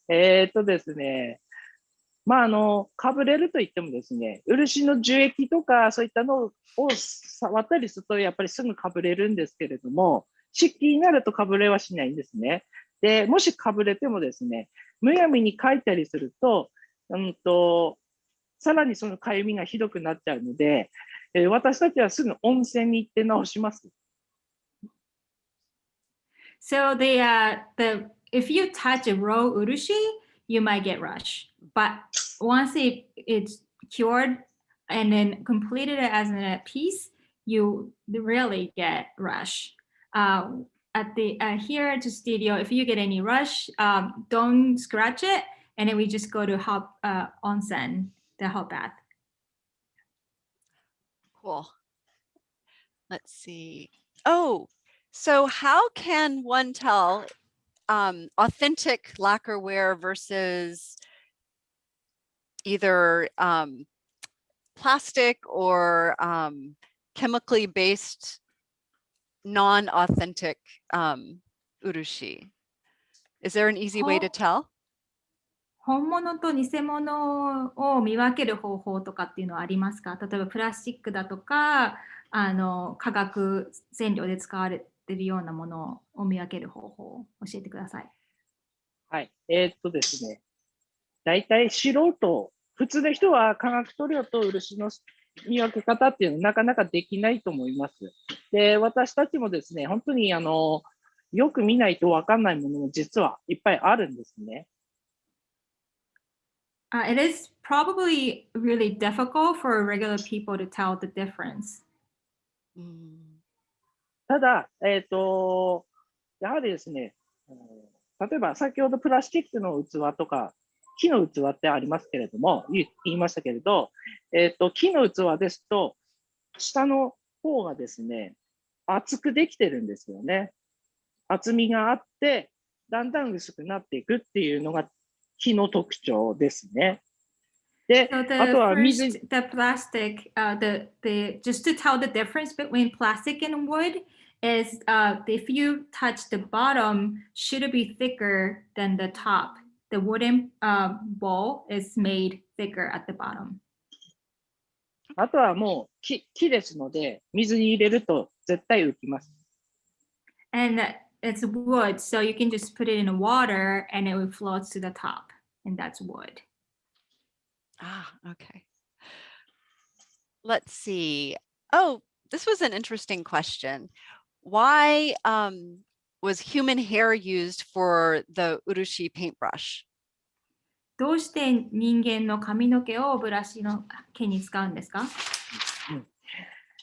えーっとですね、まあ、あの、かぶれると言ってもですね、漆の樹液とかそういったのを触ったりすると、やっぱりすぐかぶれるんですけれども、湿気になるとかぶれはしないんですね。で、もしかぶれてもですね、むやみにかいたりすると、うんと、さらにそのかゆみがひどくなっちゃうので、えー私たちはすぐ温泉に行って治します。So the uh, the if you touch a raw urushi, you might get rush. But once it it's cured and then completed as a piece, you really get rush. Uh, at the uh, here at the studio, if you get any rush, um, don't scratch it, and then we just go to hot uh, onsen, the hot bath. Cool. Let's see. Oh, so how can one tell um, authentic lacquerware versus either um, plastic or um, chemically based non-authentic um, urushi? Is there an easy way to Oh. tell? 本物と偽物を見分ける方法とかっていうのはありますか例えばプラスチックだとかあの化学染料で使われ ているようなものを見分ける方法を教えてください。はい。えーっとですね、大体素人、普通の人は化学塗料と漆の見分け方っていうのはなかなかできないと思います。で、私たちもですね、本当にあの、よく見ないとわかんないものも実はいっぱいあるんですね。Uh, it is probably really difficult for regular people to tell the difference. Mm, ただ、えーっと、やはりですね、例えば先ほどプラスチックの器とか、木の器ってありますけれども、言いましたけれど、えーと、木の器ですと、下の方がですね、厚くできてるんですよね。厚みがあって、だんだん薄くなっていくっていうのが木の特徴ですね。で、 So あ the とは水 first, the plastic, uh, the the just to tell the difference between plastic and wood is uh, if you touch the bottom, should it be thicker than the top? The wooden uh, bowl is made thicker at the bottom. あとはもう木木ですので、水に入れると絶対浮きます。 And it's wood, so you can just put it in water and it will float to the top, and that's wood. Ah, okay. Let's see. Oh, this was an interesting question. Why um, was human hair used for the urushi paintbrush? どうして人間の髪の毛をブラシの毛に使うんですか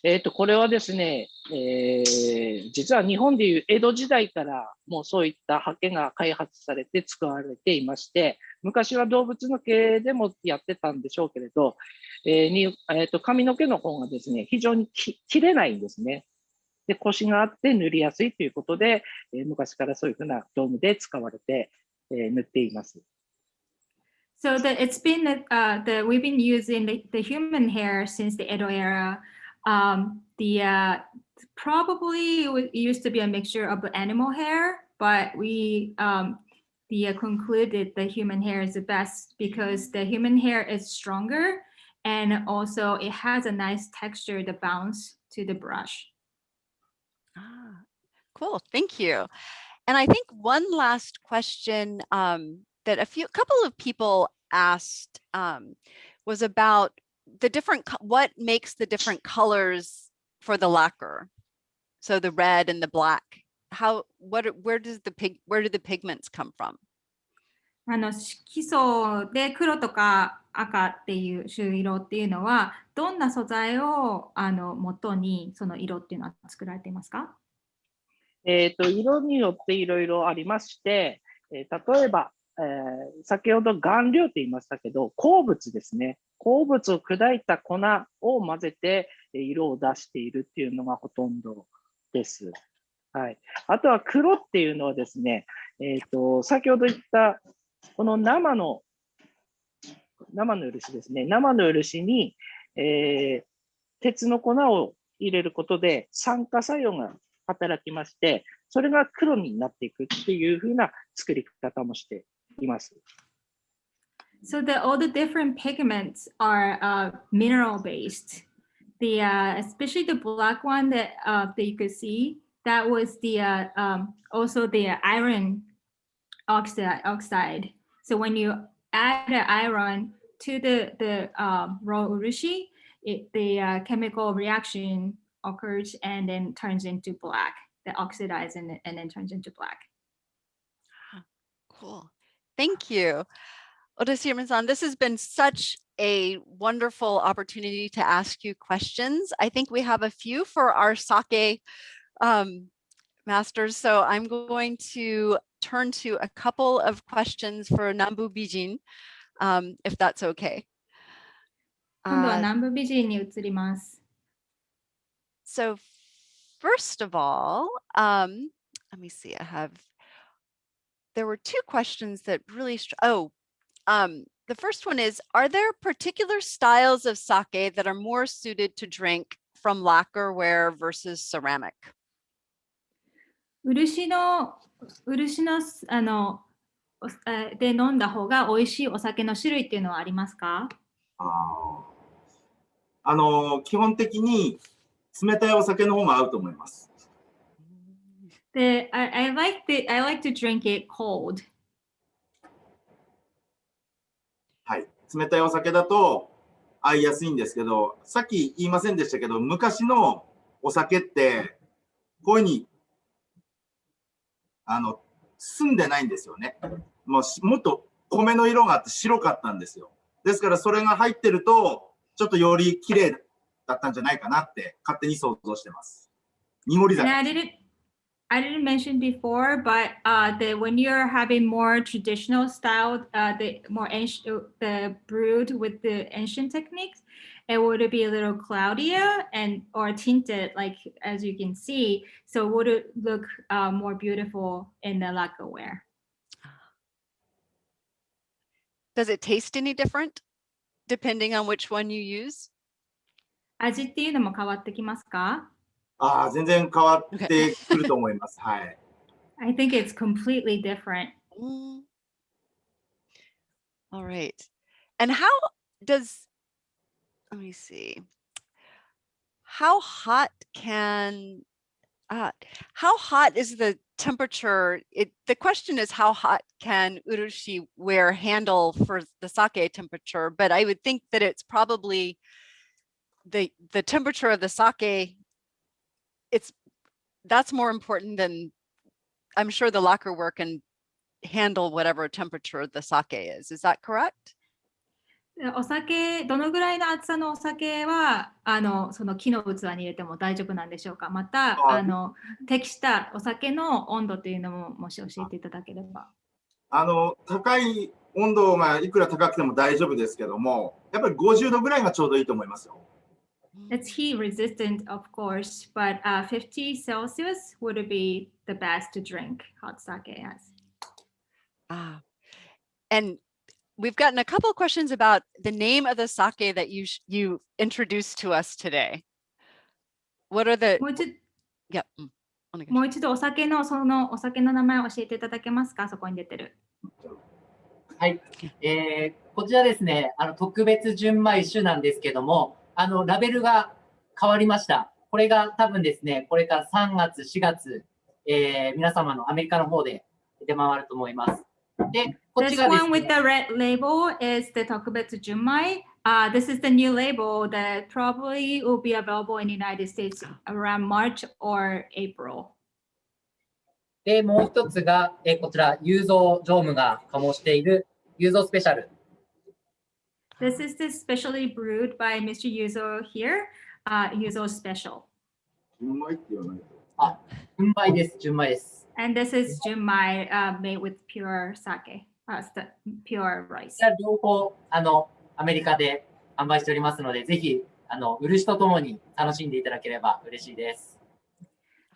えっ、と、これはですね、えー実は日本でいう江戸時代からもうそういった刷毛が開発されて使われていまして、昔は動物の毛でもやってたんでしょうけれど、えーにえーと髪の毛の方がですね、非常にき切れないんですね。で、腰があって塗りやすいということで、えー昔からそういうふうな道具で使われて、えー塗っています。So that it's been that uh, the we've been using the, the human hair since the Edo era. Um, the uh, probably it used to be a mixture of animal hair, but we um, the uh, concluded the human hair is the best because the human hair is stronger and also it has a nice texture to bounce to the brush. Ah, cool. Thank you. And I think one last question um, that a few couple of people asked um, was about the different what makes the different colors for the lacquer. So the red and the black. How what where does the pig where do the pigments come from? あの色素で黒とか赤っていう朱色っていうのはどんな素材をあの元にその色っていうのは作られていますか？えっ、と、色によっていろいろありまして、えー例えば、えー先ほど顔料って言いましたけど、鉱物ですね。鉱物を砕いた粉を混ぜてえー色を出しているっていうのがほとんどです。はい。あとは黒っていうのはですね、えっ、と、先ほど言った、この生の、生の漆ですね。生の漆に、えー鉄の粉を入れることで酸化作用が働きまして、それが黒になっていくっていう風な作り方もしています。So the all the different pigments are uh, mineral based. The uh, especially the black one that uh, that you could see that was the uh, um, also the iron oxide oxide. So when you add the iron to the the um, raw urushi, it, the uh, chemical reaction occurs and then turns into black. That oxidizes and, and then turns into black. Cool. Thank you. Odashima-san, this has been such a wonderful opportunity to ask you questions. I think we have a few for our sake um, Masters. So I'm going to turn to a couple of questions for Nambu Bijin, um, if that's okay. Uh, so first of all, um, let me see, I have, there were two questions that really, oh, um, the first one is, are there particular styles of sake that are more suited to drink from lacquerware versus ceramic? 漆の漆のすあので飲んだ方が美味しいお酒の種類っていうのはありますか？あーあの基本的に冷たいお酒の方が合うと思います。で、I, I like the I like to drink it cold. はい。冷たいお酒だと合いやすいんですけど、さっき言いませんでしたけど、昔のお酒って、こういうふうに、あの、澄んでないんですよね。もうもっと米の色があって白かったんですよ。ですからそれが入ってると、ちょっとより綺麗だったんじゃないかなって勝手に想像してます。濁り And 酒 I didn't I didn't mention before, but uh, the when you're having more traditional style, uh, the more ancient, the brewed with the ancient techniques, it would be a little cloudier and or tinted, like as you can see. So would it look uh, more beautiful in the lacquerware? Does it taste any different depending on which one you use? 味っていうのも変わってきますかああ、全然変わってくると思います。はい。 I think it's completely different. Mm. All right. And how does, let me see. How hot can, uh, how hot is the temperature? It, the question is how hot can urushi ware handle for the sake temperature? But I would think that it's probably the, the temperature of the sake, it's, that's more important than, I'm sure the locker work can handle whatever temperature the sake is. Is that correct? でお酒、どのぐらいの厚さのお酒は、あの、その木の器に入れても大丈夫なんでしょうか？また、ああの、適したお酒の温度というのも、もし教えていただければ。あの、高い温度がいくら高くても大丈夫ですけども、やっぱり50度ぐらいがちょうどいいと思いますよ。It's heat resistant, of course, but uh, 50 Celsius would be the best to drink hot sake as. Ah, and we've gotten a couple of questions about the name of the sake that you you introduced to us today. What are the? もう一 Yeah. mm, お願いしますもう一度お酒のそのお酒の名前を教えていただけますか？そこに出てる。はい。えーこちらですね、あの、特別純米酒なんですけども、あの、ラベルが変わりました。これが多分ですね、これから3月、4月、えー皆様のアメリカの方で出回ると思います。で、This ちがです one with ね、 the red label is the Tokubetsu Junmai. Uh, this is the new label that probably will be available in the United States around March or April. で、もう一つが、えーこちら、雄三常務が醸している雄三スペシャル。 This is the specially brewed by Mr. Yuzo here, uh, Yuzo Special. うまいって言わないと。純米です、純米です。 And this is Junmai uh, made with pure sake, Uh, pure rice. 両方、あの、アメリカで販売しておりますので、ぜひ、あの、漆とともに楽しんでいただければ嬉しいです。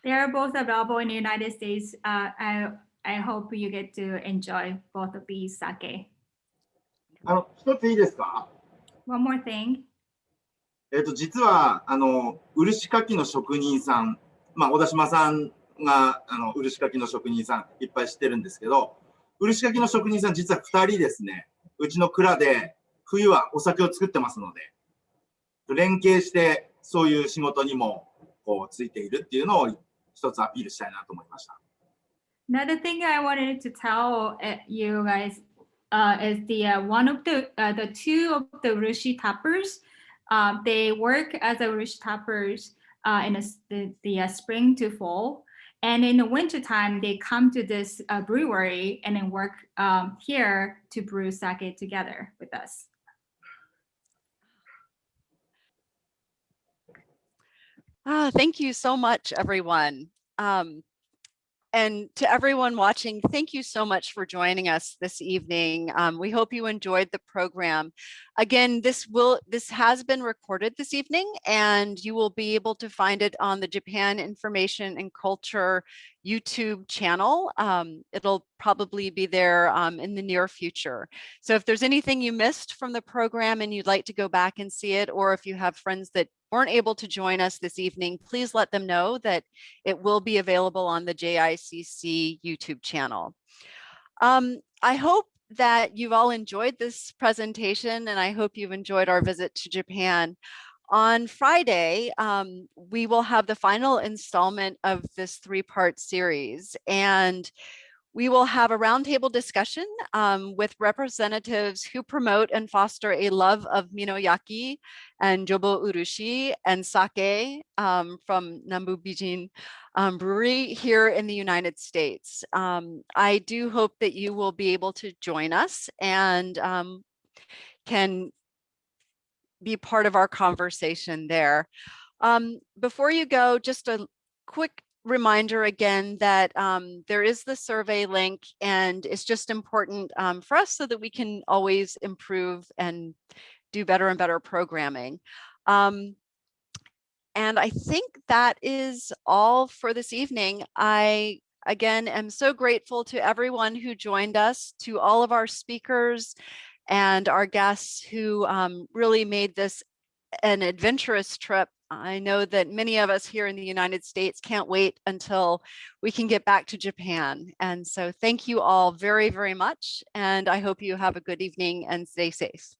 They are both available in the United States. Uh, I, I hope you get to enjoy both of these sake. あの、一ついいですか？One more thing. えっ、と、実は、あの、漆かきの職人さん、まあ、小田島さんが、あの、漆かきの職人さんいっぱい知ってるんですけど、漆かきの職人さん実は二人ですね、うちの蔵で冬はお酒を作ってますので、連携してそういう仕事にもこうついているっていうのを一つアピールしたいなと思いました。Another thing I wanted to tell you guys uh, is the uh, one of the uh, the two of the Rushi tappers. Um, they work as a Rushi tappers uh, in a the, the uh, spring to fall, and in the winter time they come to this uh, brewery and then work um, here to brew sake together with us. Ah, thank you so much, everyone. Um, and to everyone watching, thank you so much for joining us this evening. Um, we hope you enjoyed the program. Again, this will this has been recorded this evening, and you will be able to find it on the Japan Information and Culture YouTube channel. Um, it'll probably be there um, in the near future. So if there's anything you missed from the program and you'd like to go back and see it, or if you have friends that weren't able to join us this evening, please let them know that it will be available on the JICC YouTube channel. Um, I hope that you've all enjoyed this presentation and I hope you've enjoyed our visit to Japan. On Friday, um, we will have the final installment of this three-part series and we will have a roundtable discussion um, with representatives who promote and foster a love of Minoyaki and Jobo Urushi and sake um, from Nambu Bijin um, Brewery here in the United States. Um, I do hope that you will be able to join us and um, can be part of our conversation there. Um, before you go, just a quick reminder again that um, there is the survey link and it's just important um, for us so that we can always improve and do better and better programming. Um, and I think that is all for this evening. I, again, am so grateful to everyone who joined us, to all of our speakers and our guests who um, really made this an adventurous trip. I know that many of us here in the United States can't wait until we can get back to Japan. And so thank you all very, very much. And I hope you have a good evening and stay safe.